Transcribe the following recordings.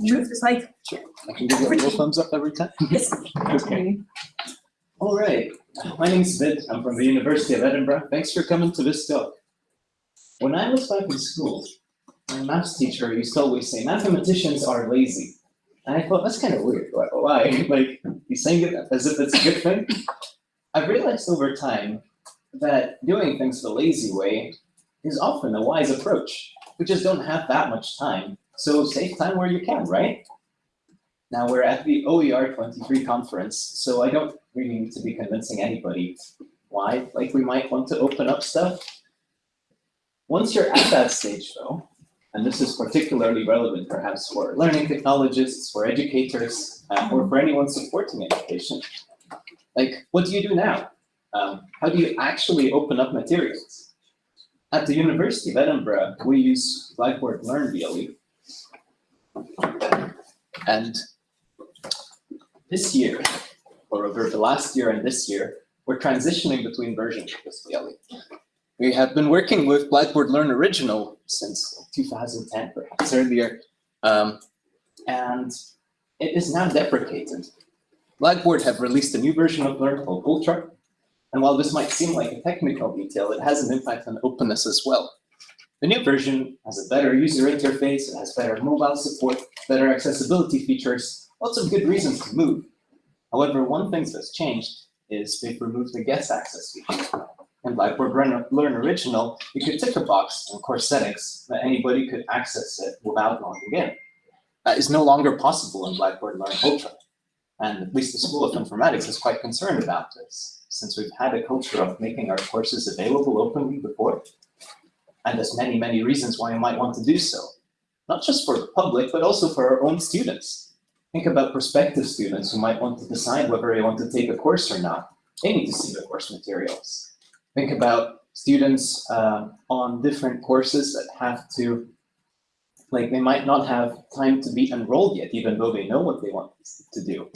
move the slide. Sure. I can give you a little thumbs up every time. Yes. Okay. All right. My name's Vid. I'm from the University of Edinburgh. Thanks for coming to this talk. When I was back in school, my maths teacher used to always say, mathematicians are lazy. And I thought, that's kind of weird. Why? why? Like, he's saying it as if it's a good thing? I've realized over time that doing things the lazy way is often a wise approach. We just don't have that much time. So save time where you can, right? Now we're at the OER 23 conference, so I don't really need to be convincing anybody why. Like we might want to open up stuff. Once you're at that stage though, and this is particularly relevant perhaps for learning technologists, for educators, uh, or for anyone supporting education, like what do you do now? Um, how do you actually open up materials? At the University of Edinburgh, we use Blackboard Learn VLE. And this year, or over the last year and this year, we're transitioning between versions of this. We have been working with Blackboard Learn Original since 2010, perhaps earlier, um, and it is now deprecated. Blackboard have released a new version of Learn called Ultra, and while this might seem like a technical detail, it has an impact on openness as well. The new version has a better user interface, it has better mobile support, better accessibility features, lots of good reasons to move. However, one thing that's changed is they've removed the guest access feature. In Blackboard Learn Original, you could tick a box in course settings that anybody could access it without logging in. That is no longer possible in Blackboard Learn Ultra. And at least the School of Informatics is quite concerned about this, since we've had a culture of making our courses available openly before. And there's many, many reasons why you might want to do so. Not just for the public, but also for our own students. Think about prospective students who might want to decide whether they want to take a course or not. They need to see the course materials. Think about students uh, on different courses that have to like they might not have time to be enrolled yet, even though they know what they want to do.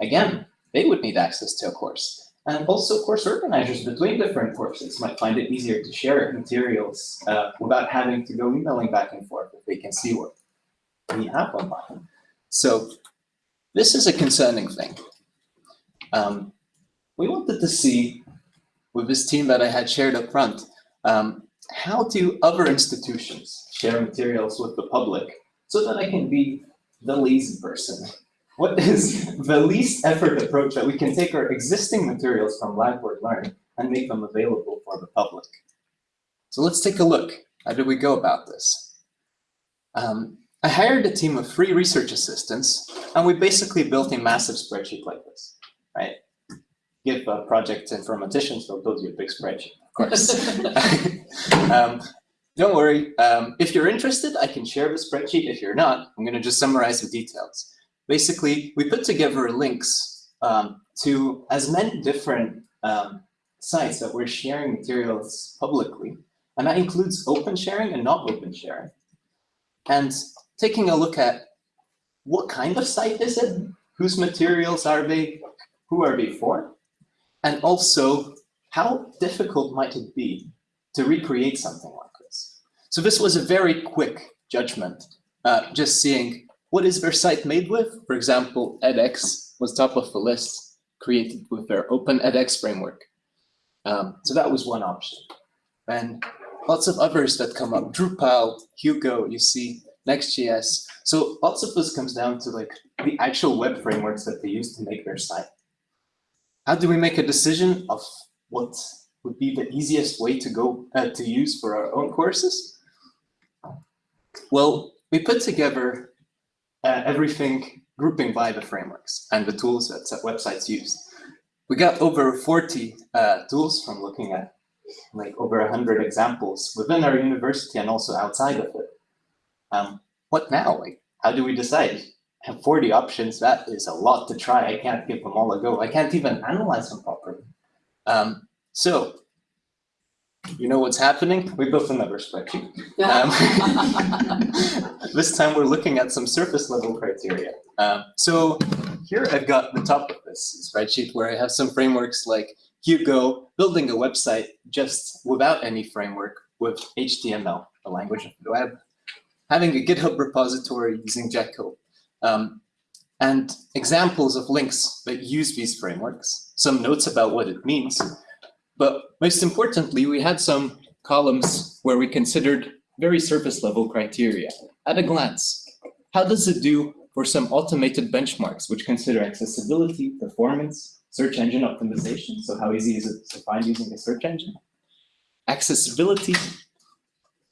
Again, they would need access to a course. And also course organizers between different courses might find it easier to share materials uh, without having to go emailing back and forth if they can see what we have online. So this is a concerning thing. Um, we wanted to see with this team that I had shared up front, um, how do other institutions share materials with the public so that I can be the lazy person? What is the least effort approach that we can take our existing materials from Blackboard Learn and make them available for the public? So let's take a look. How did we go about this? Um, I hired a team of three research assistants, and we basically built a massive spreadsheet like this, right? Give a project to informaticians, they'll build you a big spreadsheet of course. um, don't worry, um, if you're interested, I can share the spreadsheet. If you're not, I'm gonna just summarize the details. Basically, we put together links um, to as many different um, sites that we're sharing materials publicly. And that includes open sharing and not open sharing. And taking a look at what kind of site is it? Whose materials are they? Who are they for? And also how difficult might it be to recreate something like this? So this was a very quick judgment, uh, just seeing what is their site made with? For example, edX was top of the list, created with their Open edX framework. Um, so that was one option. And lots of others that come up, Drupal, Hugo, you see, Next.js. So lots of this comes down to like the actual web frameworks that they use to make their site. How do we make a decision of what would be the easiest way to go uh, to use for our own courses? Well, we put together uh, everything grouping by the frameworks and the tools that websites use. We got over 40 uh, tools from looking at like over 100 examples within our university and also outside of it. Um, what now? Like, how do we decide? I have 40 options. That is a lot to try. I can't give them all a go. I can't even analyze them properly. Um, so, you know what's happening? We built another spreadsheet. Um, this time we're looking at some surface level criteria. Um, so here I've got the top of this spreadsheet where I have some frameworks like Hugo, building a website just without any framework with HTML, the language of the web, having a GitHub repository using Jekyll, um, and examples of links that use these frameworks, some notes about what it means. But most importantly, we had some columns where we considered very surface level criteria at a glance. How does it do for some automated benchmarks, which consider accessibility, performance, search engine optimization, so how easy is it to find using a search engine? Accessibility,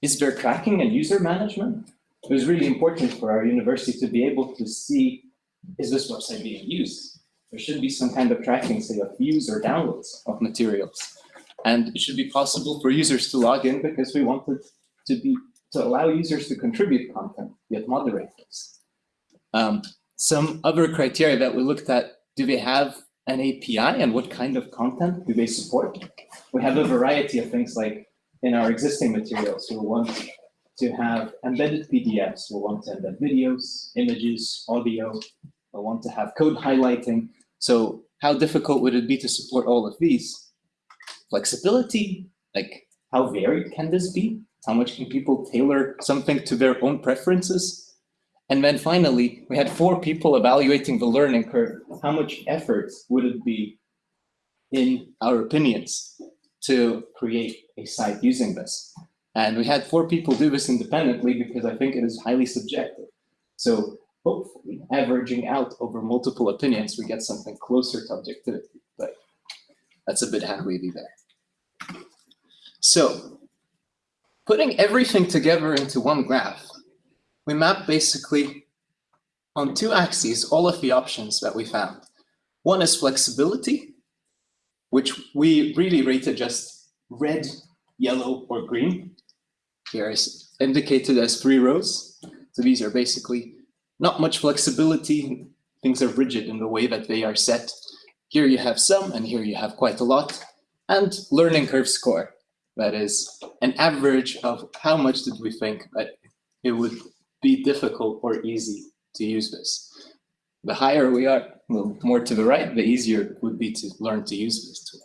is there tracking and user management? It was really important for our university to be able to see, is this website being used? There should be some kind of tracking, say, of views or downloads of materials. And it should be possible for users to log in because we wanted to be to allow users to contribute content, yet moderate this. Um, some other criteria that we looked at, do they have an API and what kind of content do they support? We have a variety of things like in our existing materials, we want to have embedded PDFs, we want to embed videos, images, audio, we want to have code highlighting. So how difficult would it be to support all of these? Flexibility, like how varied can this be? How much can people tailor something to their own preferences? And then finally, we had four people evaluating the learning curve. How much effort would it be, in our opinions, to create a site using this? And we had four people do this independently because I think it is highly subjective. So hopefully, averaging out over multiple opinions, we get something closer to objectivity. But that's a bit hand-wavy there. So putting everything together into one graph, we map basically on two axes all of the options that we found. One is flexibility, which we really rated just red, yellow, or green. Here is indicated as three rows. So these are basically not much flexibility. Things are rigid in the way that they are set. Here you have some, and here you have quite a lot. And learning curve score. That is an average of how much did we think that it would be difficult or easy to use this. The higher we are, well, more to the right, the easier it would be to learn to use this tool.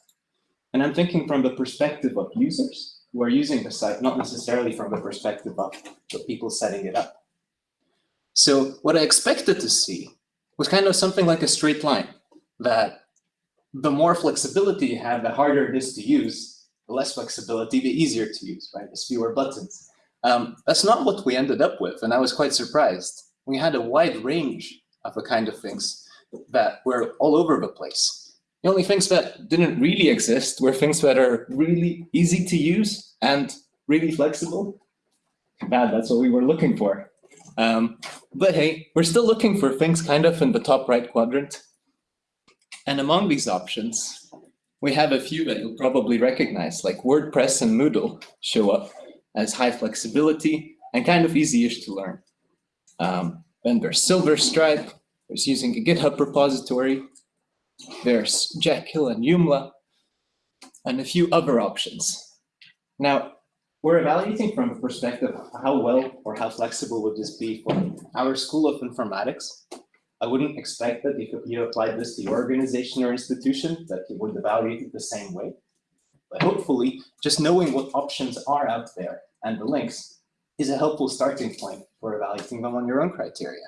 And I'm thinking from the perspective of users who are using the site, not necessarily from the perspective of the people setting it up. So what I expected to see was kind of something like a straight line, that the more flexibility you have, the harder it is to use, the less flexibility, the easier to use, right? There's fewer buttons. Um, that's not what we ended up with, and I was quite surprised. We had a wide range of the kind of things that were all over the place. The only things that didn't really exist were things that are really easy to use and really flexible. Bad, that's what we were looking for. Um, but hey, we're still looking for things kind of in the top right quadrant. And among these options, we have a few that you'll probably recognize, like WordPress and Moodle show up as high flexibility and kind of easy-ish to learn. Um, then there's SilverStripe, there's using a GitHub repository, there's Jekyll and Joomla, and a few other options. Now, we're evaluating from a perspective how well or how flexible would this be for our School of Informatics. I wouldn't expect that if you applied this to your organization or institution, that you would evaluate it the same way. But hopefully, just knowing what options are out there and the links is a helpful starting point for evaluating them on your own criteria.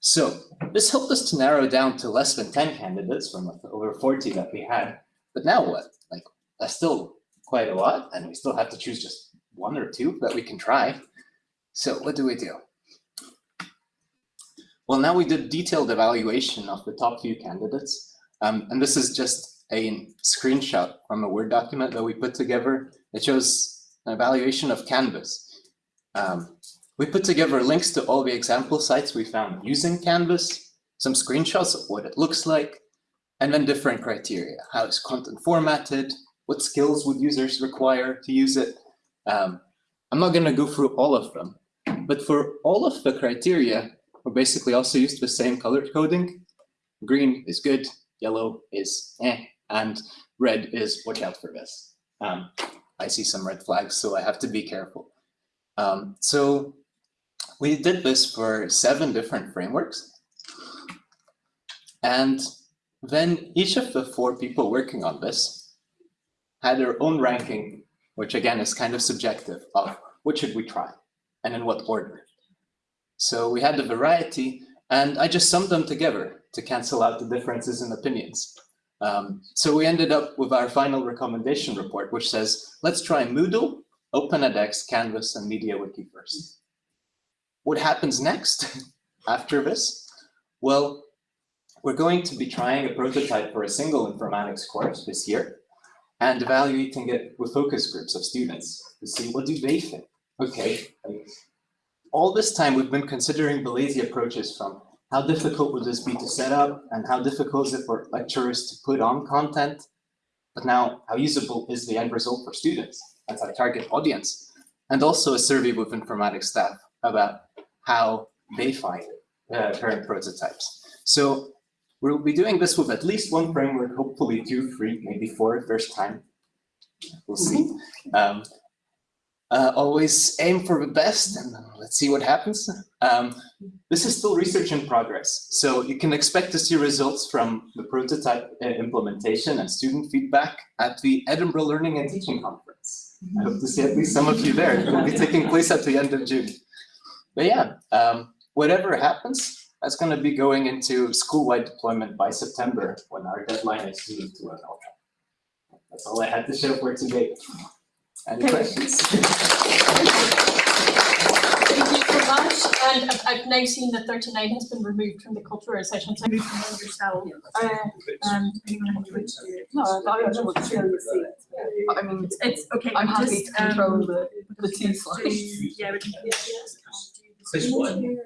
So this helped us to narrow down to less than 10 candidates from over 40 that we had. But now what? Like, that's still quite a lot, and we still have to choose just one or two that we can try. So what do we do? Well, now we did detailed evaluation of the top few candidates. Um, and this is just a screenshot from a Word document that we put together. It shows an evaluation of Canvas. Um, we put together links to all the example sites we found using Canvas, some screenshots of what it looks like, and then different criteria. How is content formatted? What skills would users require to use it? Um, I'm not going to go through all of them, but for all of the criteria, we're basically also used the same color coding. Green is good, yellow is eh, and red is watch out for this. Um, I see some red flags, so I have to be careful. Um, so we did this for seven different frameworks. And then each of the four people working on this had their own ranking, which again is kind of subjective of what should we try and in what order. So we had the variety and I just summed them together to cancel out the differences in opinions. Um, so we ended up with our final recommendation report, which says, let's try Moodle, OpenEdX, Canvas, and MediaWiki first. What happens next after this? Well, we're going to be trying a prototype for a single informatics course this year and evaluating it with focus groups of students to see what do they think. Okay, all this time we've been considering the lazy approaches from how difficult would this be to set up and how difficult is it for lecturers to put on content, but now how usable is the end result for students? That's our target audience. And also a survey with informatics staff about how they find uh, current prototypes. So we'll be doing this with at least one framework, hopefully two, three, maybe four first time. We'll see. Um, uh, always aim for the best and let's see what happens. Um, this is still research in progress, so you can expect to see results from the prototype uh, implementation and student feedback at the Edinburgh Learning and Teaching Conference. I hope to see at least some of you there. It will be taking place at the end of June. But yeah, um, whatever happens, that's going to be going into school-wide deployment by September when our deadline is to, to an That's all I had to show for today. Any questions? Thank you so much. And I've- I've now seen that thirty-nine has been removed from the cultural session, so moved from yourself. Uh, um, anyone have to- No, I don't know what to show you see. I mean, It's, it's, okay. I'm happy just, to control um, the, the two slides. Yeah, we can. This one.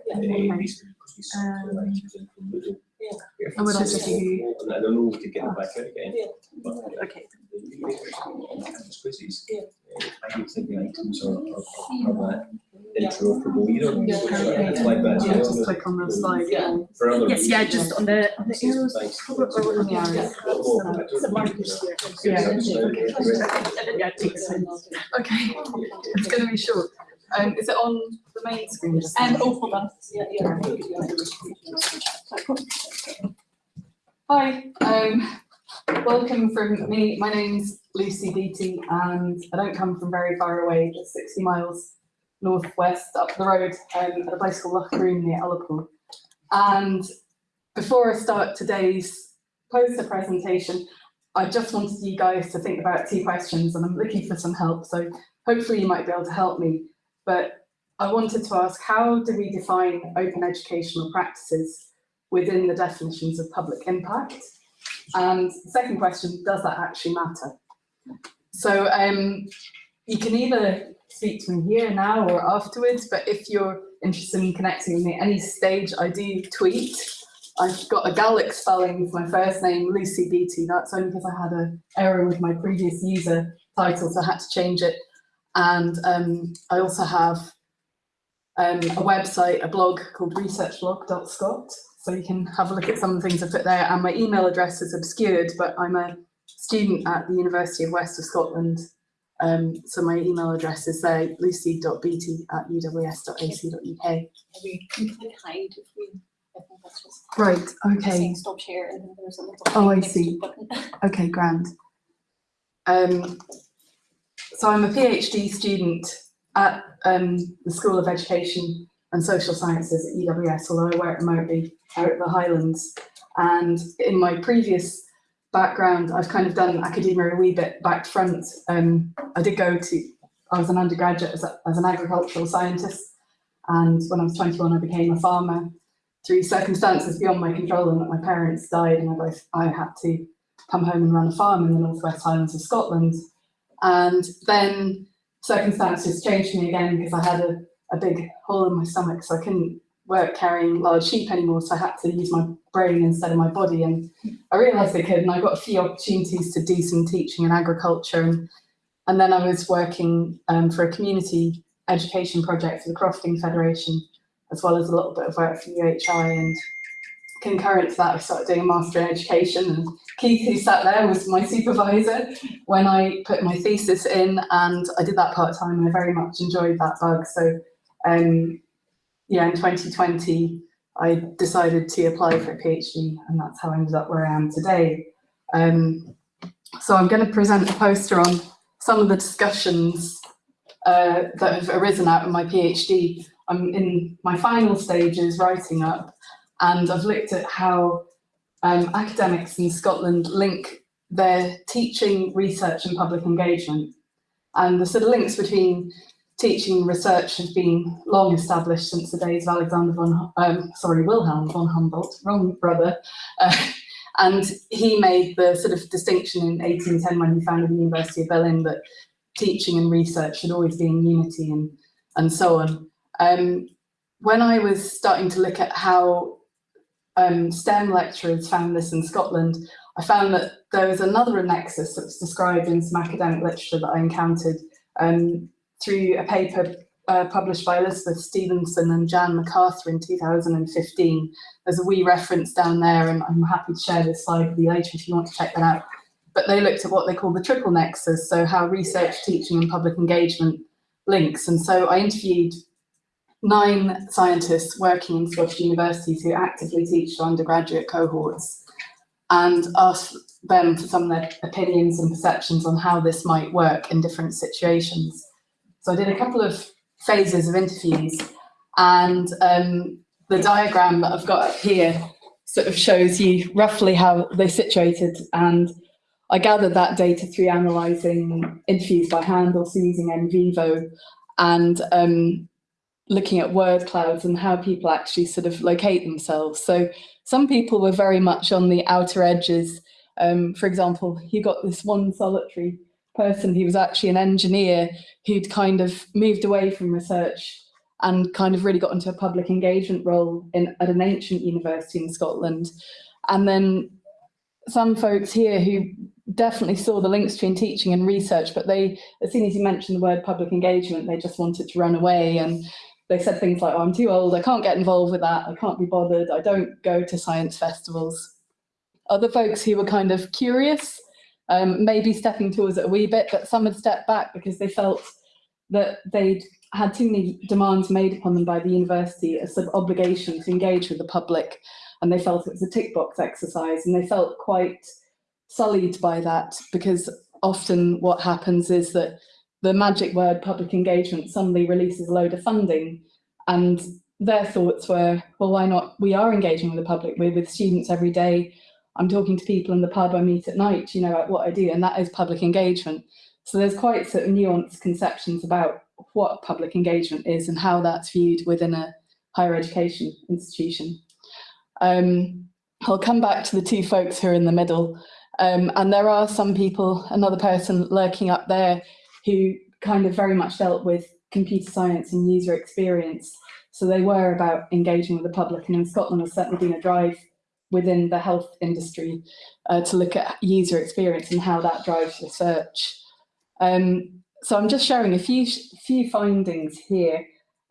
Um, And would I just do, I don't know if we could get it back out again. but, uh, okay. just quizzes. Uh, I think the items are, are, are that interoperable either. Yeah. It's like that, Yeah, just know, click on the slide. Yeah. For other. Yes, yeah, just on the, on the arrows. thanks. On the arrows. Oh, The markers here. Yeah, okay. Yeah, it takes time. Okay, it's gonna be short. Um, is it on the main screen? And, now? oh, hold on. Hi, um, welcome from me. My name's Lucy Beattie and I don't come from very far away, just sixty miles northwest up the road, um, at a place called Lochbroom near Ullapool. And before I start today's poster presentation, I just wanted you guys to think about two questions and I'm looking for some help, so hopefully you might be able to help me. But I wanted to ask, how do we define open educational practices within the definitions of public impact? And second question, does that actually matter? So um, you can either speak to me here now or afterwards, but if you're interested in connecting with me at any stage, I do tweet. I've got a Gaelic spelling with my first name, Lucy Beattie. That's only because I had an error with my previous user title, so I had to change it. And um, I also have um, a website, a blog called researchblog.scot. So you can have a look at some of the things I put there. And my email address is obscured, but I'm a student at the University of West of Scotland. Um, so my email address is there, lucy.beattie at uws.ac.uk. We can click hide if we, I think that's just. Right, Saying stop share and there's a little. Oh, I thing next to see. Okay, grand. Um, so I'm a PhD student at um, the School of Education and Social Sciences at UWS, although I work remotely out at the Highlands. And in my previous background, I've kind of done academia a wee bit back front. Um, I did go to, I was an undergraduate as, a, as an agricultural scientist. And when I was 21, I became a farmer through circumstances beyond my control and that my parents died and I both, I had to come home and run a farm in the Northwest Highlands of Scotland. And then circumstances changed me again because I had a, a big hole in my stomach, so I couldn't work carrying large sheep anymore. So I had to use my brain instead of my body. And I realized I could, and I got a few opportunities to do some teaching in agriculture. And, and then I was working um, for a community education project for the Crofting Federation, as well as a little bit of work for UHI. And concurrent to that, I started doing a master in education. And Keith, who sat there, was my supervisor when I put my thesis in, and I did that part time, and I very much enjoyed that bug. So, um, yeah, in 2020, I decided to apply for a PhD, and that's how I ended up where I am today. Um, so I'm going to present a poster on some of the discussions uh, that have arisen out of my PhD. I'm in my final stages writing up, and I've looked at how um, academics in Scotland link their teaching, research, and public engagement. And the sort of links between teaching and research have been long established since the days of Alexander von, um, sorry, Wilhelm von Humboldt, wrong brother. Uh, and he made the sort of distinction in 1810 when he founded the University of Berlin that teaching and research should always be in unity and, and so on. Um, when I was starting to look at how um, STEM lecturers found this in Scotland, I found that there was another nexus that was described in some academic literature that I encountered um, through a paper uh, published by Elizabeth Stevenson and Jan McArthur in 2015. There's a wee reference down there, and I'm happy to share this slide with you later if you want to check that out. But they looked at what they call the triple nexus, so how research, teaching, and public engagement links. And so I interviewed nine scientists working in Scottish universities who actively teach undergraduate cohorts and asked them for some of their opinions and perceptions on how this might work in different situations. So I did a couple of phases of interviews and um, the diagram that I've got up here sort of shows you roughly how they situated and I gathered that data through analysing interviews by hand, also using NVivo and um, looking at word clouds and how people actually sort of locate themselves. So some people were very much on the outer edges. Um, for example, you got this one solitary person he was actually an engineer who'd kind of moved away from research and kind of really got into a public engagement role in, at an ancient university in Scotland. And then some folks here who definitely saw the links between teaching and research, but they, as soon as you mentioned the word public engagement, they just wanted to run away. And they said things like, oh, I'm too old, I can't get involved with that, I can't be bothered, I don't go to science festivals. Other folks who were kind of curious, um, maybe stepping towards it a wee bit, but some had stepped back because they felt that they'd had too many demands made upon them by the university, a sort of obligation to engage with the public, and they felt it was a tick box exercise, and they felt quite sullied by that because often what happens is that the magic word public engagement suddenly releases a load of funding and their thoughts were, well, why not? We are engaging with the public. We're with students every day. I'm talking to people in the pub I meet at night, you know, at what I do, and that is public engagement. So there's quite sort of nuanced conceptions about what public engagement is and how that's viewed within a higher education institution. Um, I'll come back to the two folks who are in the middle. Um, and there are some people, another person lurking up there who kind of very much dealt with computer science and user experience. So they were about engaging with the public. And in Scotland, there's certainly been a drive within the health industry uh, to look at user experience and how that drives research. Um, so I'm just sharing a few few findings here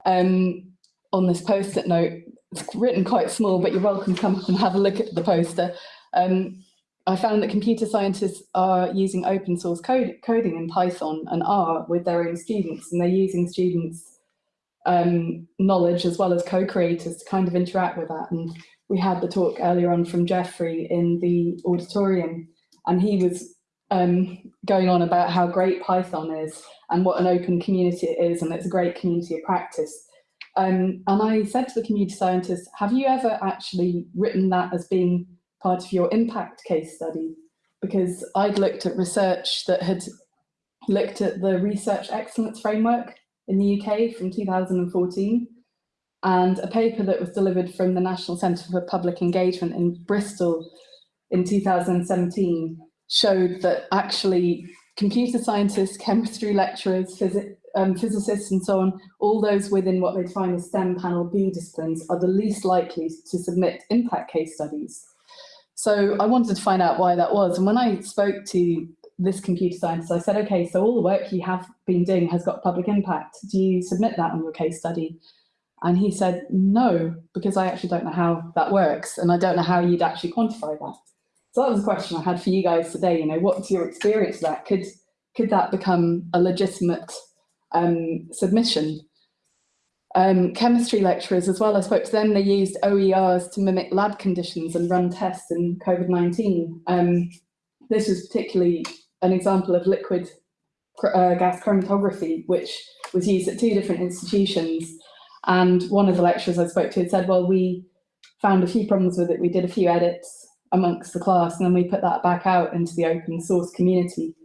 um, on this post-it note. It's written quite small, but you're welcome to come up and have a look at the poster. Um, I found that computer scientists are using open source code, coding in Python and R with their own students, and they're using students' um, knowledge as well as co-creators to kind of interact with that. And we had the talk earlier on from Jeffrey in the auditorium, and he was um, going on about how great Python is and what an open community it is, and it's a great community of practice. Um, and I said to the community scientists, have you ever actually written that as being part of your impact case study because I'd looked at research that had looked at the research excellence framework in the UK from 2014 and a paper that was delivered from the National Centre for Public Engagement in Bristol in 2017 showed that actually computer scientists, chemistry lecturers, physics, um, physicists and so on, all those within what they define as STEM panel B disciplines are the least likely to submit impact case studies. So I wanted to find out why that was. And when I spoke to this computer scientist, I said, okay, so all the work you have been doing has got public impact. Do you submit that on your case study? And he said, no, because I actually don't know how that works. And I don't know how you'd actually quantify that. So that was a question I had for you guys today. You know, what's your experience of that? Could, could that become a legitimate um, submission? Um, chemistry lecturers as well. I spoke to them, they used OERs to mimic lab conditions and run tests in COVID-19. Um, this was particularly an example of liquid uh, gas chromatography, which was used at two different institutions. And one of the lecturers I spoke to had said, well, we found a few problems with it. We did a few edits amongst the class and then we put that back out into the open source community.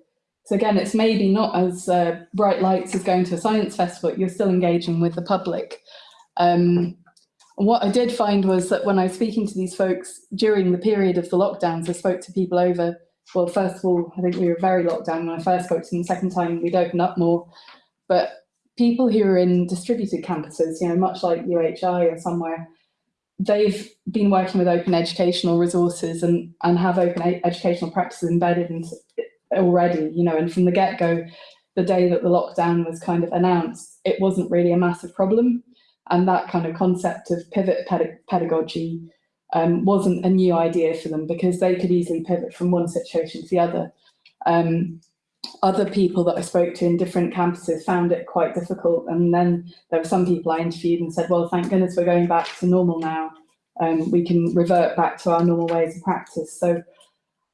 So again, it's maybe not as uh, bright lights as going to a science festival, but you're still engaging with the public. Um, what I did find was that when I was speaking to these folks during the period of the lockdowns, I spoke to people over, well, first of all, I think we were very locked down when I first spoke to them, the second time we'd opened up more. But people who are in distributed campuses, you know, much like UHI or somewhere, they've been working with open educational resources and, and have open educational practices embedded in already, you know, and from the get-go, the day that the lockdown was kind of announced, it wasn't really a massive problem. And that kind of concept of pivot ped- pedagogy um, wasn't a new idea for them because they could easily pivot from one situation to the other. Um, other people that I spoke to in different campuses found it quite difficult. And then there were some people I interviewed and said, well, thank goodness we're going back to normal now. Um, we can revert back to our normal ways of practice. So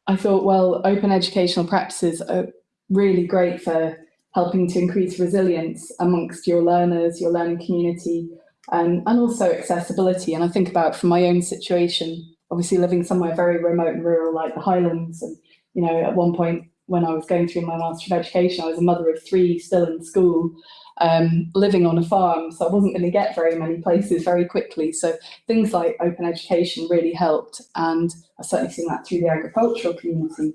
I thought, well, open educational practices are really great for helping to increase resilience amongst your learners, your learning community, um, and also accessibility. And I think about from my own situation, obviously living somewhere very remote and rural like the Highlands. And, you know, at one point when I was going through my Master of Education, I was a mother of three still in school, um, living on a farm. So I wasn't going to get very many places very quickly. So things like open education really helped. And I've certainly seen that through the agricultural community.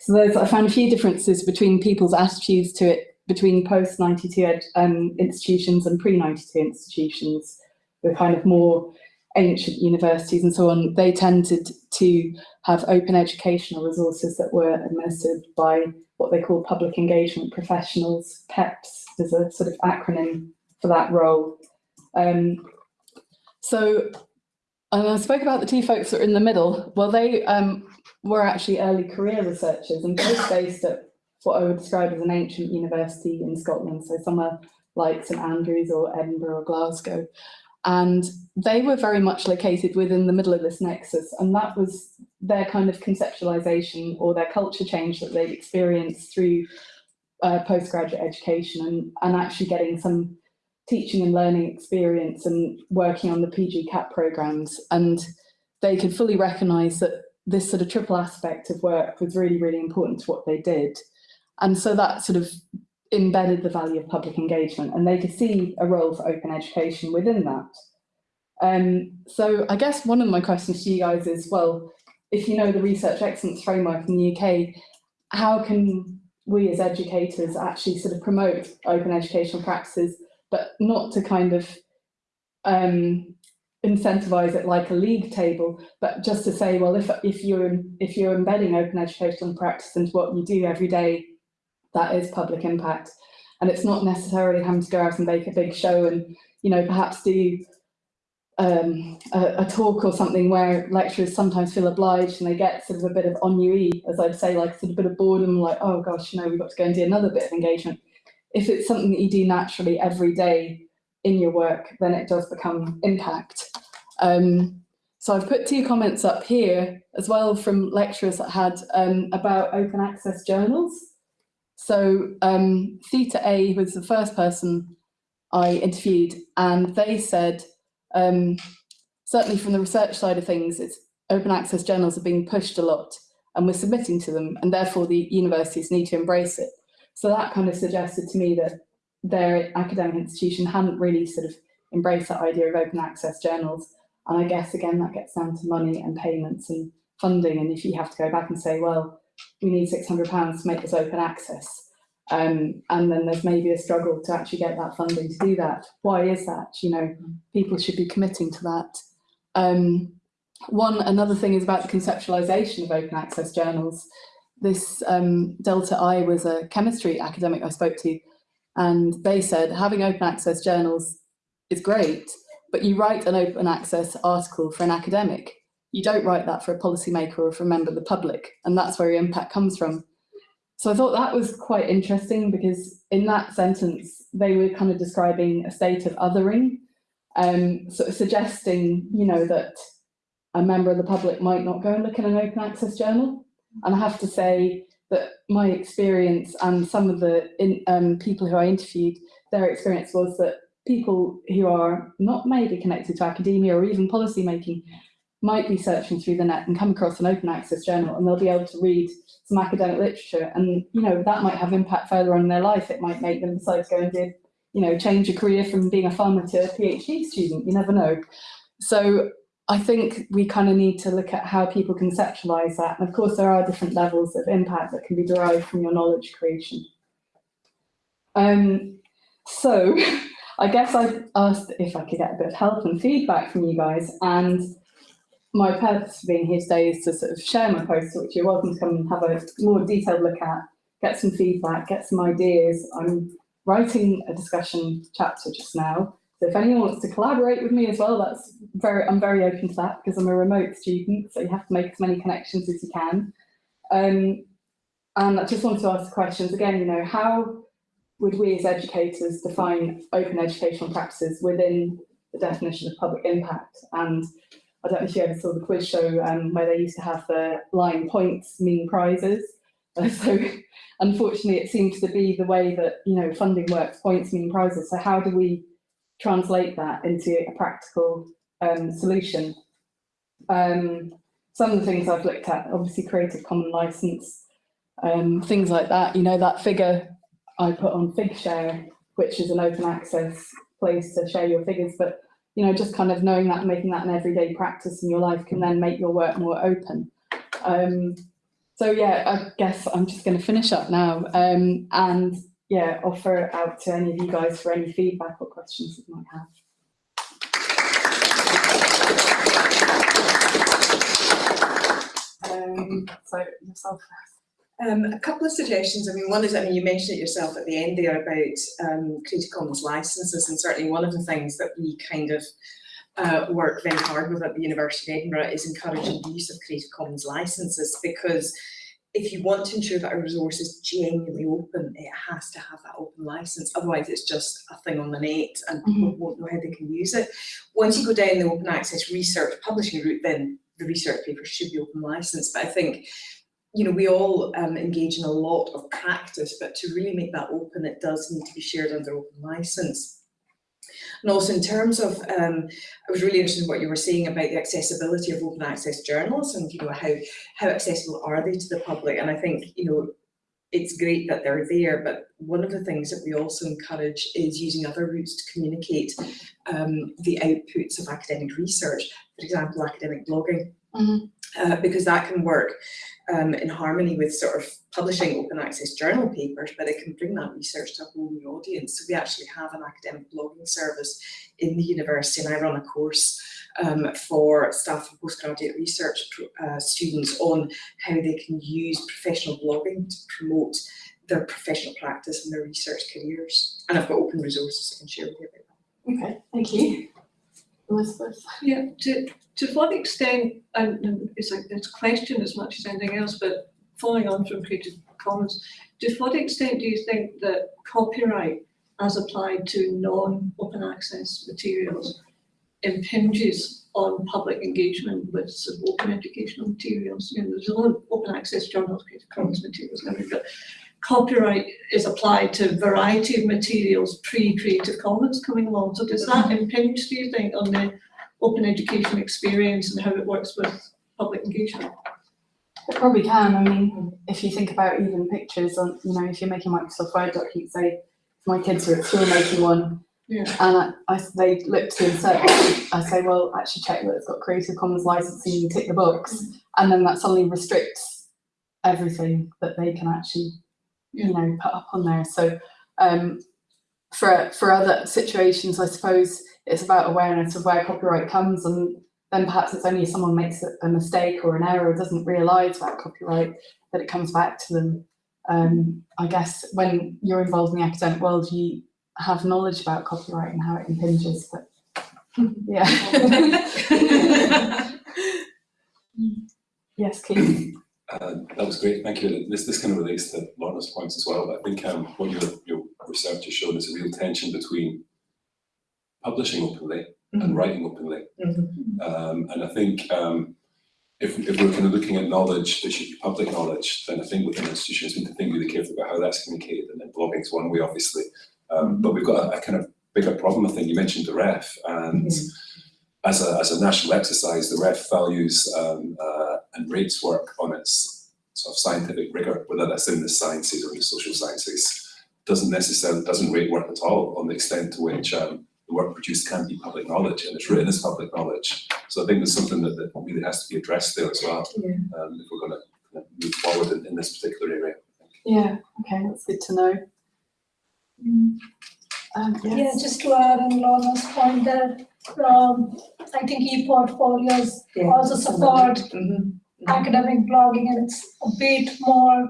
So there's, I found a few differences between people's attitudes to it between post 92 um, institutions and pre 92 institutions, the kind of more ancient universities and so on. They tended to have open educational resources that were administered by what they call public engagement professionals, PEPs is a sort of acronym for that role. Um, so I spoke about the two folks that are in the middle. Well, they um, were actually early career researchers and both based at what I would describe as an ancient university in Scotland, so somewhere like St Andrews or Edinburgh or Glasgow. And they were very much located within the middle of this nexus, and that was their kind of conceptualization or their culture change that they'd experienced through uh, postgraduate education and, and actually getting some teaching and learning experience and working on the PG CAP programs. And they could fully recognize that this sort of triple aspect of work was really, really important to what they did. And so that sort of embedded the value of public engagement and they could see a role for open education within that. Um, so I guess one of my questions to you guys is, well, if you know the research excellence framework in the UK, how can we as educators actually sort of promote open educational practices, but not to kind of um, incentivize it like a league table, but just to say, well, if, if, you're, if you're embedding open educational practice into what you do every day, that is public impact. And it's not necessarily having to go out and make a big show and, you know, perhaps do um, a, a, talk or something where lecturers sometimes feel obliged and they get sort of a bit of ennui, as I'd say, like sort of a bit of boredom, like, oh gosh, you know, we've got to go and do another bit of engagement. If it's something that you do naturally every day in your work, then it does become impact. Um, so I've put two comments up here as well from lecturers that had um, about open access journals. So um, Theta A was the first person I interviewed and they said, um, certainly from the research side of things, it's open access journals are being pushed a lot and we're submitting to them and therefore the universities need to embrace it. So that kind of suggested to me that their academic institution hadn't really sort of embraced that idea of open access journals. And I guess, again, that gets down to money and payments and funding. And if you have to go back and say, well, we need £600 to make this open access, um, and then there's maybe a struggle to actually get that funding to do that. Why is that? You know, people should be committing to that. Um, one, another thing is about the conceptualization of open access journals. This um, Delta I was a chemistry academic I spoke to, and they said having open access journals is great, but you write an open access article for an academic. You don't write that for a policymaker or for a member of the public, and that's where your impact comes from. So I thought that was quite interesting because in that sentence, they were kind of describing a state of othering, um, sort of suggesting, you know, that a member of the public might not go and look in an open access journal. And I have to say that my experience and some of the in, um, people who I interviewed, their experience was that people who are not maybe connected to academia or even policy making might be searching through the net and come across an open access journal and they'll be able to read some academic literature. And you know that might have impact further on in their life. It might make them decide to go and do you know change a career from being a farmer to a phd student. You never know. So i think we kind of need to look at how people conceptualize that. And of course there are different levels of impact that can be derived from your knowledge creation. Um so i guess I've asked if i could get a bit of help and feedback from you guys. And my purpose for being here today is to sort of share my poster, which you're welcome to come and have a more detailed look at, get some feedback, get some ideas. I'm writing a discussion chapter just now. So if anyone wants to collaborate with me as well, that's very, I'm very open to that because I'm a remote student, so you have to make as many connections as you can. Um, and I just want to ask questions again, you know, how would we as educators define open educational practices within the definition of public impact? And I don't know if you ever saw the quiz show um, where they used to have the line points mean prizes. Uh, so unfortunately, it seems to be the way that you know funding works. Points mean prizes. So how do we translate that into a practical um, solution? Um, some of the things I've looked at, obviously, Creative Commons license, um, things like that. You know that figure I put on Figshare, which is an open access place to share your figures, but you know, just kind of knowing that making that an everyday practice in your life can then make your work more open. Um, so yeah, I guess I'm just going to finish up now um, and yeah, offer out to any of you guys for any feedback or questions that you might have. Um, so yourself first. Um, a couple of suggestions. I mean, one is, I mean, you mentioned it yourself at the end there about um, Creative Commons licenses, and certainly one of the things that we kind of uh, work very hard with at the University of Edinburgh is encouraging the use of Creative Commons licenses because if you want to ensure that a resource is genuinely open, it has to have that open license. Otherwise, it's just a thing on the net and people won't know how they can use it. Once you go down the open access research publishing route, then the research paper should be open license. But I think you know, we all um, engage in a lot of practice, but to really make that open, it does need to be shared under open license. And also in terms of, um, I was really interested in what you were saying about the accessibility of open access journals and, you know, how, how accessible are they to the public? And I think, you know, it's great that they're there, but one of the things that we also encourage is using other routes to communicate um, the outputs of academic research, for example, academic blogging, Mhm. uh, because that can work um, in harmony with sort of publishing open access journal papers, but it can bring that research to a whole new audience. So we actually have an academic blogging service in the university and I run a course um, for staff and postgraduate research uh, students on how they can use professional blogging to promote their professional practice and their research careers. And I've got open resources I can share with you about that. Okay, thank you. Elizabeth? Yeah, to, to what extent, and, it's a, it's a question as much as anything else, but following on from Creative Commons, to what extent do you think that copyright as applied to non-open access materials impinges on public engagement with open educational materials? You know, there's a lot of open access journals, Creative Commons materials but copyright is applied to a variety of materials pre-Creative Commons coming along. So does that impinge, do you think, on the open education experience and how it works with public engagement? It probably can. I mean, if you think about even pictures on, you know, if you're making Microsoft Word documents, say, my kids are at school making one, Yeah. and I, I, they look to insert, I say, well, actually check that it's got Creative Commons licensing, you tick the box, mm. and then that suddenly restricts everything that they can actually, you know, put up on there. So, um, for for other situations, I suppose it's about awareness of where copyright comes and then perhaps it's only if someone makes a, mistake or an error or doesn't realise about copyright that it comes back to them. Um, I guess when you're involved in the academic world, you have knowledge about copyright and how it impinges, but yeah. yes, Keith. Uh, that was great, thank you. This, this kind of relates to Lorna's points as well, I think um, what your, your research has shown is a real tension between publishing openly and writing openly. Um, and I think um, if, if we're kind of looking at knowledge that should be public knowledge, then I think within institutions we need to think really carefully about how that's communicated. And then blogging is one way, obviously. Um, but we've got a, a kind of bigger problem, I think, you mentioned the ref, and as a, as a national exercise, the ref values um, uh, and rates work on its sort of scientific rigor, whether that's in the sciences or in the social sciences, doesn't necessarily, doesn't rate work at all on the extent to which um, the work produced can be public knowledge and it's written as public knowledge. So I think there's something that, that really has to be addressed there as well, Yeah. um, if we're going to move forward in, in this particular area. Yeah, okay, that's good to know. Um, Yeah, just to add on Lorna's point that, um, I think e-portfolios Yeah. also support Mhm. Academic blogging and it's a bit more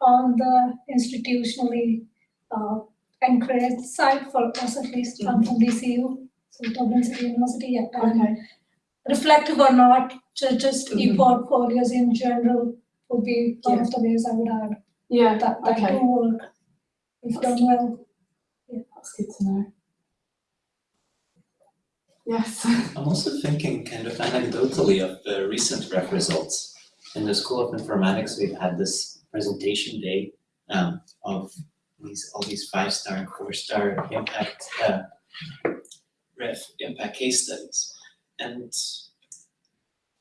on the institutionally, uh, encouraged side for us at least, I'm from DCU, so Dublin City University, yeah. Okay, Reflective or not, ju- just Mhm. e-portfolios in general would be one of the ways I would add yeah, that, that okay, do work if done well. Yeah, that's good to know. Yes, I'm also thinking kind of anecdotally of the recent ref results. In the School of Informatics, we've had this presentation day um, of these, all these five-star and four-star impact uh, ref impact case studies. And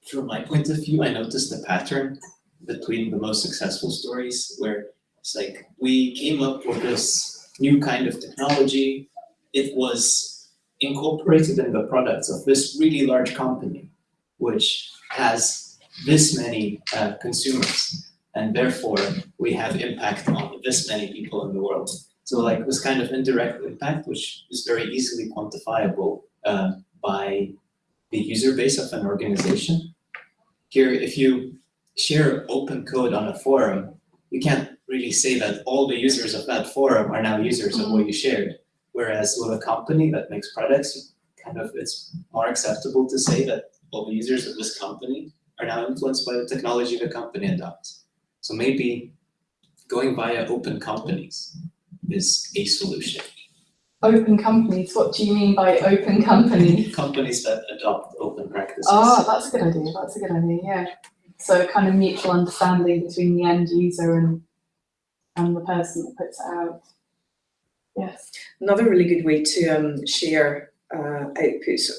from my point of view, I noticed a pattern between the most successful stories where it's like, we came up with this new kind of technology. It was incorporated in the products of this really large company, which has this many uh, consumers, and therefore we have impact on this many people in the world. So like this kind of indirect impact, which is very easily quantifiable uh, by the user base of an organization. Here, if you share open code on a forum, you can't really say that all the users of that forum are now users of what you shared. Whereas with a company that makes products, kind of it's more acceptable to say that all the users of this company are now influenced by the technology the company adopts. So maybe going via open companies is a solution. open companies, what do you mean by open companies? Companies that adopt open practices. Oh, that's a good idea, that's a good idea, yeah. So kind of mutual understanding between the end user and, and the person that puts it out. Yes, Another really good way to um, share uh, outputs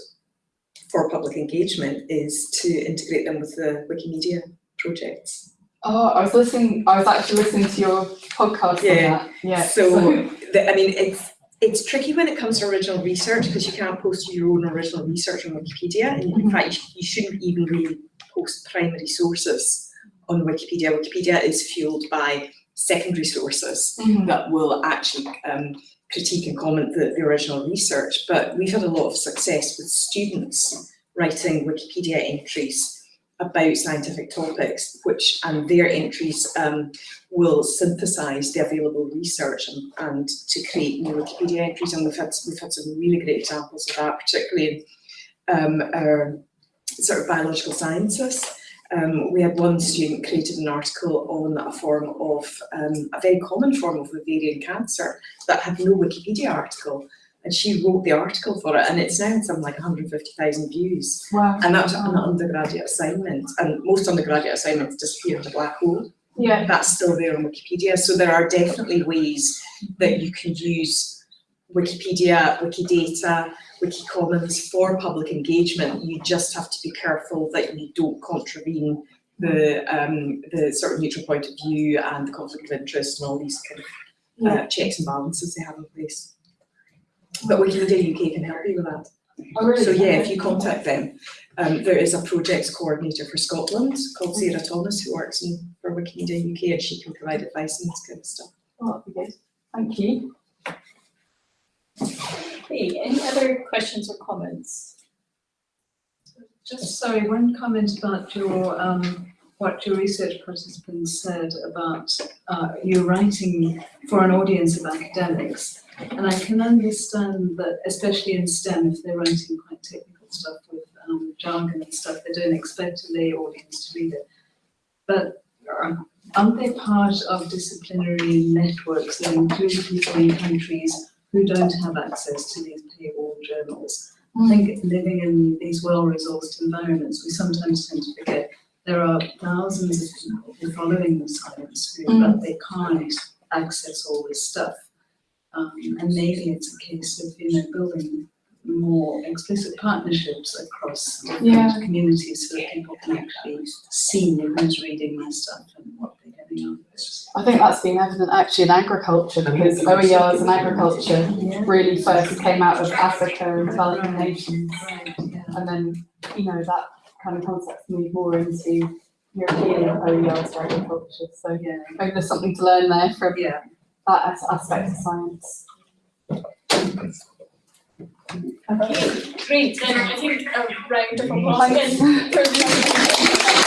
for public engagement is to integrate them with the Wikimedia projects. oh, I was listening, I was actually listening to your podcast on Yeah, that, yeah. So, the, I mean, it's it's tricky when it comes to original research because you can't post your own original research on Wikipedia. And in Mhm. fact, you, you shouldn't even really post primary sources on Wikipedia. Wikipedia is fueled by secondary sources. Mhm. that will actually um, critique and comment the, the original research. But we've had a lot of success with students writing Wikipedia entries about scientific topics, which and their entries um, will synthesize the available research and, and to create new Wikipedia entries. And we've had we've had some really great examples of that, particularly in um, our sort of biological sciences. Um, we had one student created an article on a form of um, a very common form of ovarian cancer that had no Wikipedia article. And she wrote the article for it, and it's now something like 150,000 views. Wow, And that was an undergraduate assignment, and most undergraduate assignments disappear into black hole. yeah, That's still there on Wikipedia, so there are definitely ways that you can use Wikipedia, Wikidata, Wikicommons for public engagement. You just have to be careful that you don't contravene the um, the sort of neutral point of view and the conflict of interest and all these kind of uh, checks and balances they have in place. But Wikimedia UK can help you with that. oh really? So yeah, if you contact them, um, there is a projects coordinator for Scotland called Sarah Thomas who works in for Wikimedia UK and she can provide advice on this kind of stuff. Oh, that'd be good, thank you. Okay, any other questions or comments? Just sorry, one comment about your, um, what your research participants said about, uh, you writing for an audience of academics. And I can understand that, especially in STEM, if they're writing quite technical stuff with, um, jargon and stuff, they don't expect a lay audience to read it. But um, aren't they part of disciplinary networks that include people in countries who don't have access to these paywall journals? I think living in these well-resourced environments, we sometimes tend to forget there are thousands of people who are following the science who, but they can't access all this stuff. Um, and maybe it's a case of, you know, building more explicit partnerships across Yeah. different communities so that people can actually see who's reading my stuff and what they're getting out of it. I think that's been evident actually in agriculture because OERs and agriculture really first came out of Africa and developing nations. Right, yeah. And then, you know, that kind of concept moved more into European OERs for agriculture. So Yeah, maybe there's something to learn there from yeah. that as- aspect of science. Okay, great, then I think a round of applause again for the